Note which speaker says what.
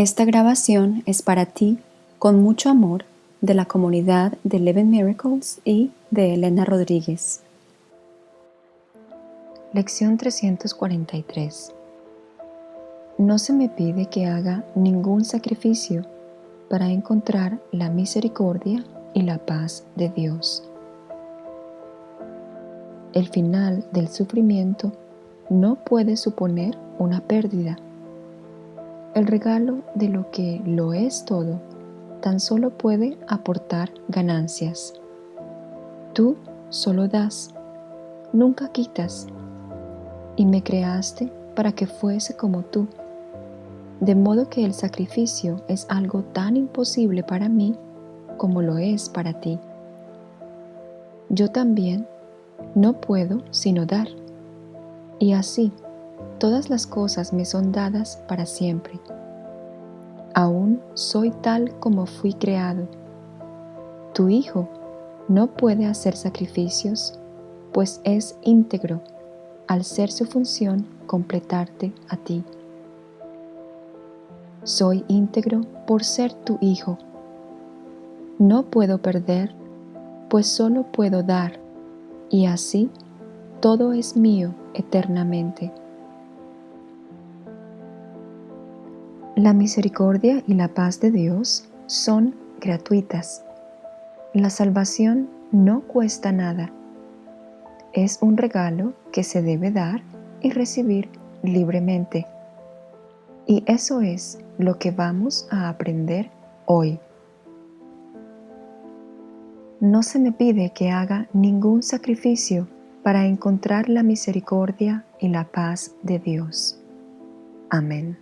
Speaker 1: Esta grabación es para ti, con mucho amor, de la comunidad de Eleven Miracles y de Elena Rodríguez. Lección 343 No se me pide que haga ningún sacrificio para encontrar la misericordia y la paz de Dios. El final del sufrimiento no puede suponer una pérdida. El regalo de lo que lo es todo tan solo puede aportar ganancias. Tú solo das, nunca quitas, y me creaste para que fuese como tú, de modo que el sacrificio es algo tan imposible para mí como lo es para ti. Yo también no puedo sino dar, y así todas las cosas me son dadas para siempre. Aún soy tal como fui creado. Tu Hijo no puede hacer sacrificios, pues es íntegro al ser su función completarte a ti. Soy íntegro por ser tu Hijo. No puedo perder, pues solo puedo dar, y así todo es mío eternamente. La misericordia y la paz de Dios son gratuitas. La salvación no cuesta nada. Es un regalo que se debe dar y recibir libremente. Y eso es lo que vamos a aprender hoy. No se me pide que haga ningún sacrificio para encontrar la misericordia y la paz de Dios. Amén.